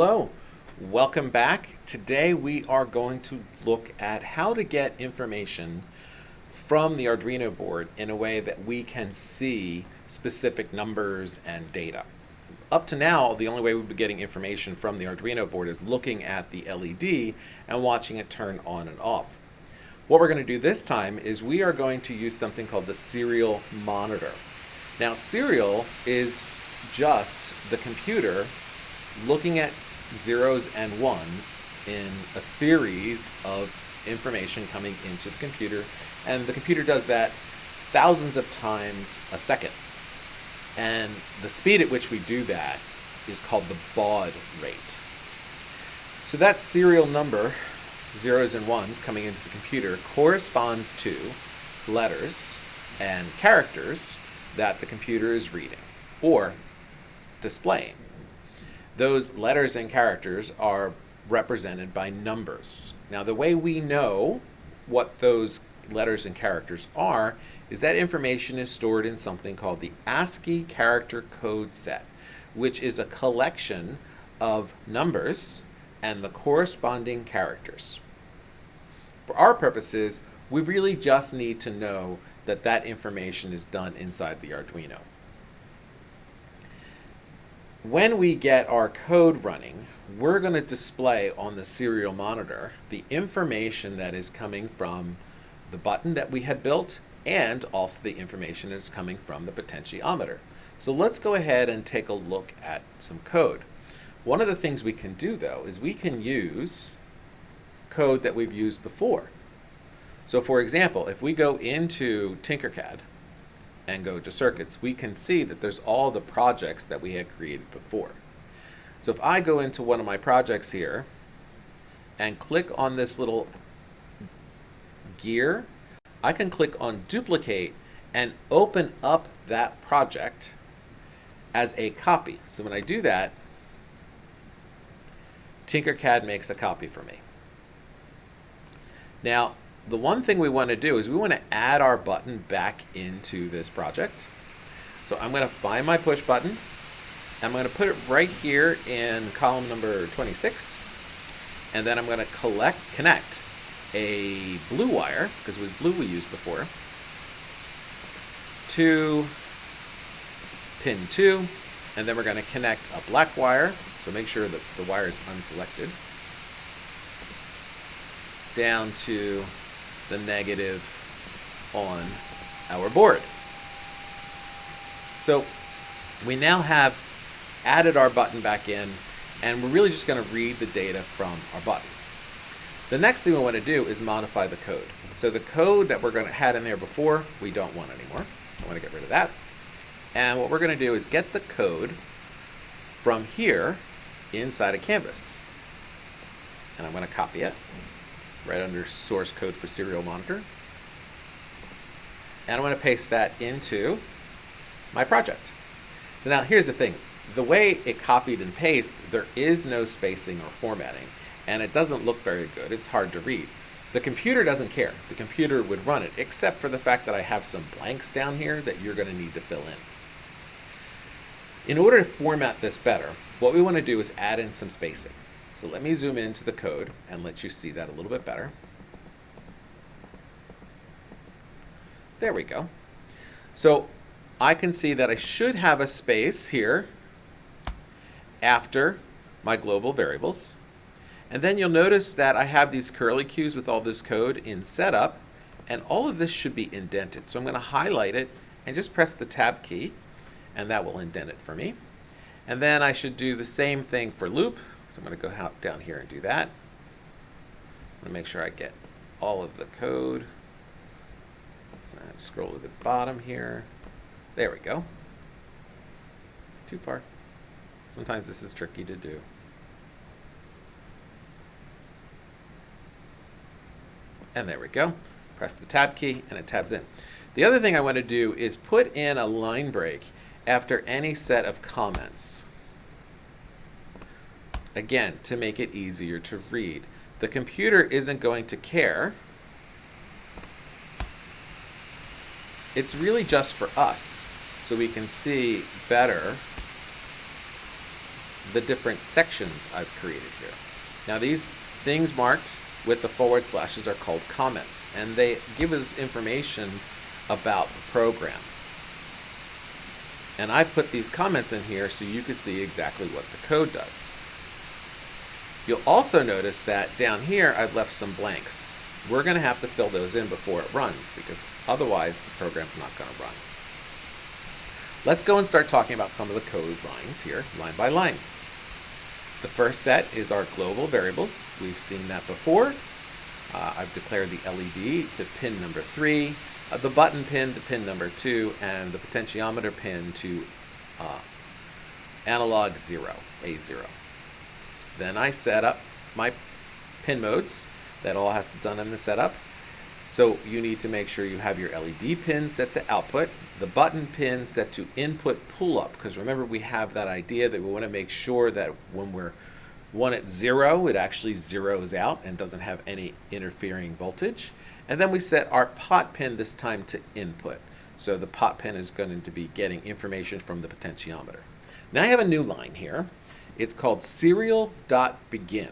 Hello, welcome back. Today we are going to look at how to get information from the Arduino board in a way that we can see specific numbers and data. Up to now, the only way we've been getting information from the Arduino board is looking at the LED and watching it turn on and off. What we're going to do this time is we are going to use something called the serial monitor. Now serial is just the computer looking at zeros and ones in a series of information coming into the computer and the computer does that thousands of times a second. And the speed at which we do that is called the baud rate. So that serial number zeros and ones coming into the computer corresponds to letters and characters that the computer is reading or displaying those letters and characters are represented by numbers. Now the way we know what those letters and characters are is that information is stored in something called the ASCII character code set, which is a collection of numbers and the corresponding characters. For our purposes, we really just need to know that that information is done inside the Arduino when we get our code running, we're going to display on the serial monitor the information that is coming from the button that we had built and also the information that's coming from the potentiometer. So let's go ahead and take a look at some code. One of the things we can do though is we can use code that we've used before. So for example, if we go into Tinkercad and go to circuits, we can see that there's all the projects that we had created before. So if I go into one of my projects here and click on this little gear, I can click on duplicate and open up that project as a copy. So when I do that, Tinkercad makes a copy for me. Now, the one thing we want to do is we want to add our button back into this project. So I'm going to find my push button. I'm going to put it right here in column number 26. And then I'm going to collect, connect a blue wire, because it was blue we used before, to pin 2. And then we're going to connect a black wire. So make sure that the wire is unselected. Down to the negative on our board. So we now have added our button back in and we're really just going to read the data from our button. The next thing we want to do is modify the code. So the code that we're going to had in there before, we don't want anymore. I want to get rid of that. And what we're going to do is get the code from here inside of Canvas. And I'm going to copy it right under source code for serial monitor. And I'm going to paste that into my project. So now here's the thing. The way it copied and pasted, there is no spacing or formatting, and it doesn't look very good. It's hard to read. The computer doesn't care. The computer would run it, except for the fact that I have some blanks down here that you're going to need to fill in. In order to format this better, what we want to do is add in some spacing. So let me zoom into the code and let you see that a little bit better. There we go. So I can see that I should have a space here after my global variables. And then you'll notice that I have these curly cues with all this code in setup, and all of this should be indented. So I'm going to highlight it and just press the tab key, and that will indent it for me. And then I should do the same thing for loop. So I'm going to go down here and do that. I'm going to make sure I get all of the code. So I scroll to the bottom here. There we go. Too far. Sometimes this is tricky to do. And there we go. Press the tab key and it tabs in. The other thing I want to do is put in a line break after any set of comments again, to make it easier to read. The computer isn't going to care. It's really just for us, so we can see better the different sections I've created here. Now these things marked with the forward slashes are called comments, and they give us information about the program. And I've put these comments in here so you can see exactly what the code does. You'll also notice that down here I've left some blanks. We're going to have to fill those in before it runs because otherwise the program's not going to run. Let's go and start talking about some of the code lines here, line by line. The first set is our global variables. We've seen that before. Uh, I've declared the LED to pin number 3, uh, the button pin to pin number 2, and the potentiometer pin to uh, analog 0, A0. Then I set up my pin modes. That all has to be done in the setup. So you need to make sure you have your LED pin set to output, the button pin set to input pull up, because remember we have that idea that we want to make sure that when we're one at zero, it actually zeroes out and doesn't have any interfering voltage. And then we set our pot pin this time to input. So the pot pin is going to be getting information from the potentiometer. Now I have a new line here. It's called serial.begin.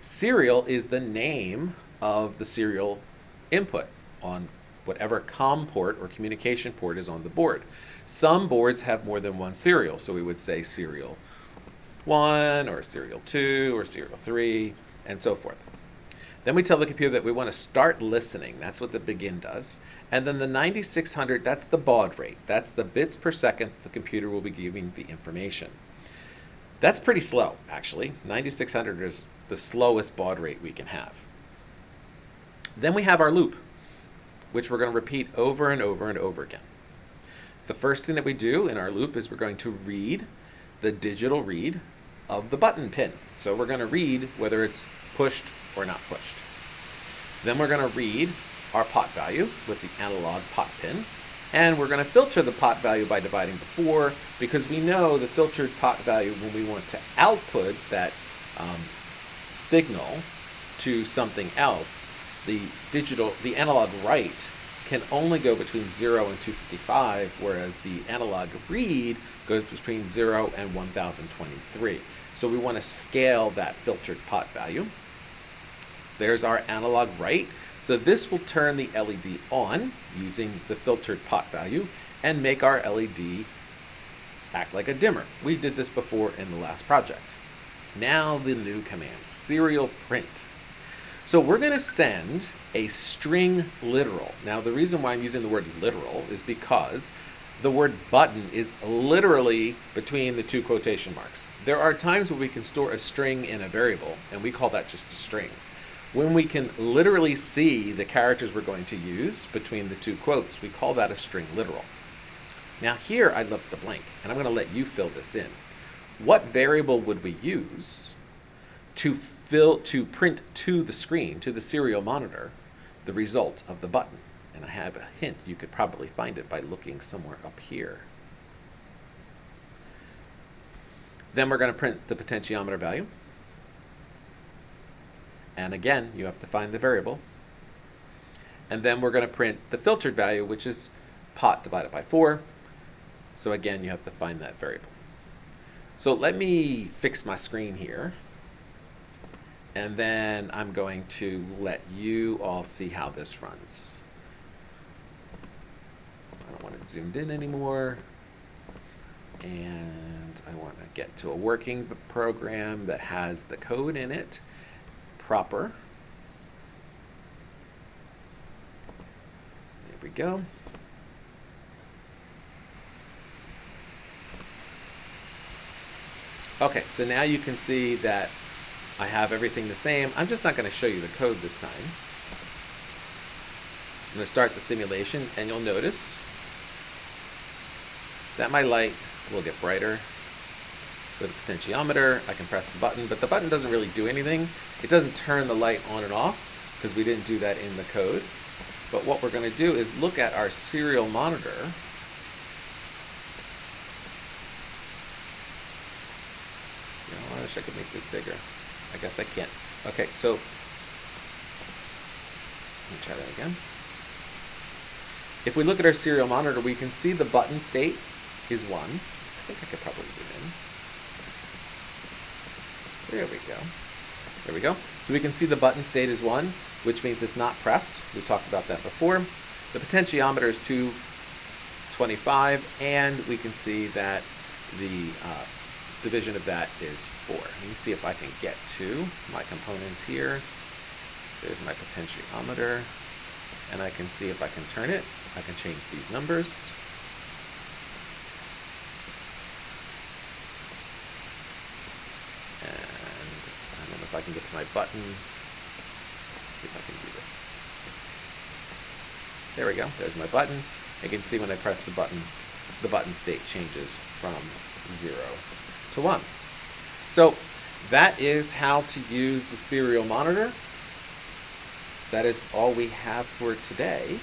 Serial is the name of the serial input on whatever COM port or communication port is on the board. Some boards have more than one serial, so we would say serial 1 or serial 2 or serial 3 and so forth. Then we tell the computer that we want to start listening. That's what the begin does. And then the 9600, that's the baud rate. That's the bits per second the computer will be giving the information. That's pretty slow, actually. 9600 is the slowest baud rate we can have. Then we have our loop, which we're going to repeat over and over and over again. The first thing that we do in our loop is we're going to read the digital read of the button pin. So we're going to read whether it's pushed or not pushed. Then we're going to read our pot value with the analog pot pin. And we're going to filter the pot value by dividing before because we know the filtered pot value when we want to output that um, signal to something else, the digital, the analog write can only go between 0 and 255, whereas the analog read goes between 0 and 1023. So we want to scale that filtered pot value. There's our analog write. So this will turn the LED on using the filtered pot value and make our LED act like a dimmer. We did this before in the last project. Now the new command, serial print. So we're going to send a string literal. Now the reason why I'm using the word literal is because the word button is literally between the two quotation marks. There are times when we can store a string in a variable, and we call that just a string. When we can literally see the characters we're going to use between the two quotes, we call that a string literal. Now here I left the blank, and I'm going to let you fill this in. What variable would we use to fill to print to the screen, to the serial monitor, the result of the button? And I have a hint, you could probably find it by looking somewhere up here. Then we're going to print the potentiometer value. And again, you have to find the variable. And then we're going to print the filtered value, which is pot divided by 4. So again, you have to find that variable. So let me fix my screen here. And then I'm going to let you all see how this runs. I don't want it zoomed in anymore. And I want to get to a working program that has the code in it proper. There we go. Okay, so now you can see that I have everything the same. I'm just not going to show you the code this time. I'm going to start the simulation, and you'll notice that my light will get brighter with a potentiometer. I can press the button, but the button doesn't really do anything. It doesn't turn the light on and off because we didn't do that in the code. But what we're going to do is look at our serial monitor. I wish I could make this bigger. I guess I can't. Okay, so let me try that again. If we look at our serial monitor, we can see the button state is 1. I think I could probably zoom in. There we go. There we go. So we can see the button state is 1, which means it's not pressed. We talked about that before. The potentiometer is 225, and we can see that the uh, division of that is 4. Let me see if I can get to my components here. There's my potentiometer, and I can see if I can turn it. I can change these numbers. And I don't know if I can get to my button. Let's see if I can do this. There we go. There's my button. You can see when I press the button, the button state changes from 0 to 1. So that is how to use the serial monitor. That is all we have for today.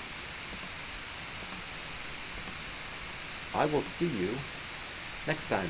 I will see you next time.